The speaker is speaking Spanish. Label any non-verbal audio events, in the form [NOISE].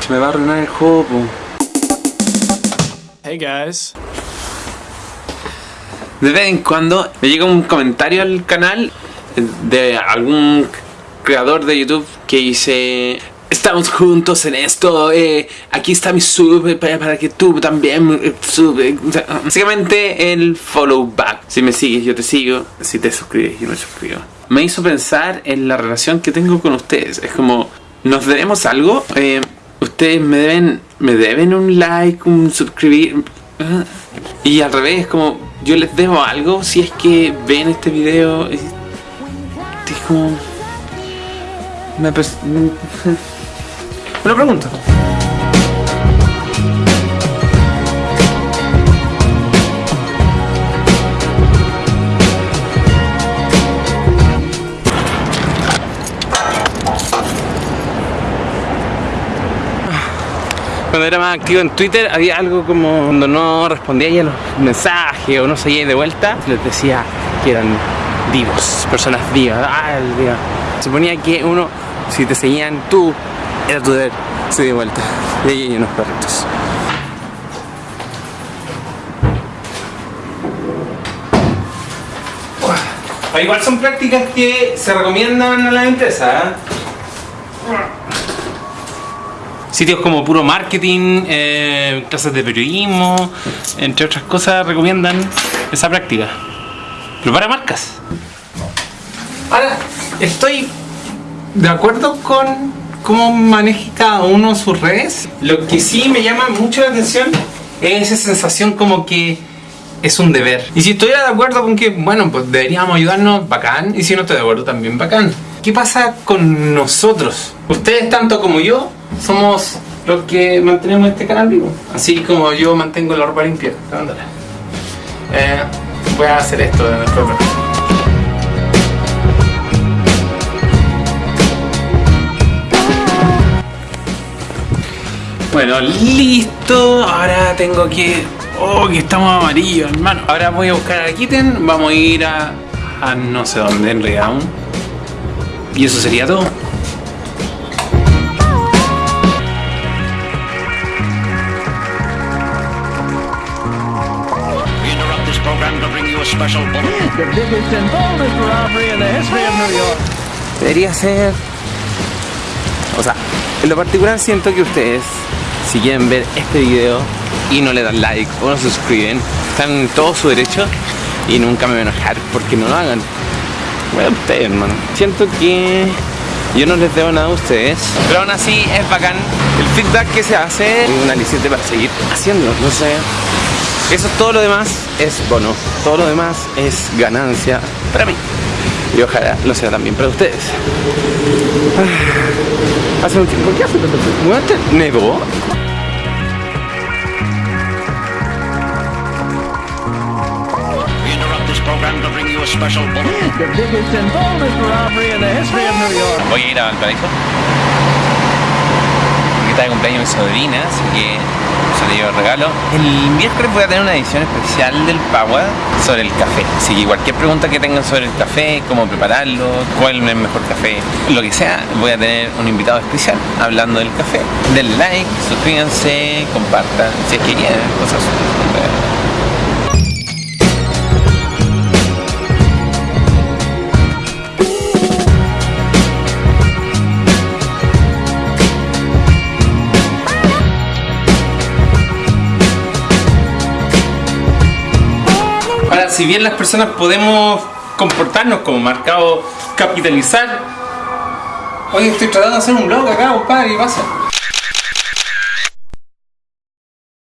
Se me va a arruinar el juego, po. Hey guys. De vez en cuando me llega un comentario al canal de algún creador de YouTube que dice Estamos juntos en esto, eh, aquí está mi sub eh, para, para que tú también eh, sub. eh". Básicamente el follow back. Si me sigues, yo te sigo. Si te suscribes, yo me suscribo. Me hizo pensar en la relación que tengo con ustedes. Es como, ¿nos debemos algo? Eh, ustedes me deben, me deben un like, un suscribir. Ah. Y al revés, como yo les debo algo si es que ven este video. Es, es como. Me, pres- [LAUGHS] me Cuando era más activo en Twitter había algo como cuando no respondía a los mensajes o no seguía de vuelta, les decía que eran vivos, personas vivas. Ah, el día. Suponía que uno, si te seguían tú, era tu deber seguir de vuelta. Y ahí hay unos perritos. Igual son prácticas que se recomiendan a la empresa. Sitios como puro marketing, eh, clases de periodismo, entre otras cosas, recomiendan esa práctica. Pero para marcas. Ahora, estoy de acuerdo con cómo maneja cada uno sus redes. Lo que sí me llama mucho la atención es esa sensación como que es un deber. Y si estuviera de acuerdo con que, bueno, pues deberíamos ayudarnos, bacán. Y si no estoy de acuerdo, también bacán. ¿Qué pasa con nosotros? Ustedes, tanto como yo, somos los que mantenemos este canal vivo. Así como yo mantengo la ropa limpia. Eh, voy a hacer esto de nuestro Bueno, listo. Ahora tengo que. Oh, que estamos amarillos, hermano. Ahora voy a buscar a Kitten. Vamos a ir a. a no sé dónde en realidad. Y eso sería todo. Special bulletin. The biggest and boldest robbery in the history of New York. Debería ser. O sea, en lo particular siento que ustedes, si quieren ver este video y no le dan like o no se suscriben, están en todo su derecho y nunca me voy a enojar porque no lo hagan. Bueno, ustedes, hermano. Siento que yo no les debo nada a ustedes, pero aún así es bacán el feedback que se hace y un aliciente para seguir haciéndolo. No sé. Eso todo lo demás es bono, todo lo demás es ganancia para mí. Y ojalá lo sea también para ustedes. Ah, Hace un tiempo, ¿por qué hace nevó? Voy a ir a Valparaíso. De cumpleaños mi sobrina, así que se le llevo el regalo. El miércoles voy a tener una edición especial del Power sobre el café. Así que cualquier pregunta que tengan sobre el café, cómo prepararlo, cuál es el mejor café, lo que sea, voy a tener un invitado especial hablando del café. Denle like, suscríbanse, compartan, si es que quieren, cosas si bien las personas podemos comportarnos como marcado capitalizar, oye, estoy tratando de hacer un blog acá, compadre, y pasa.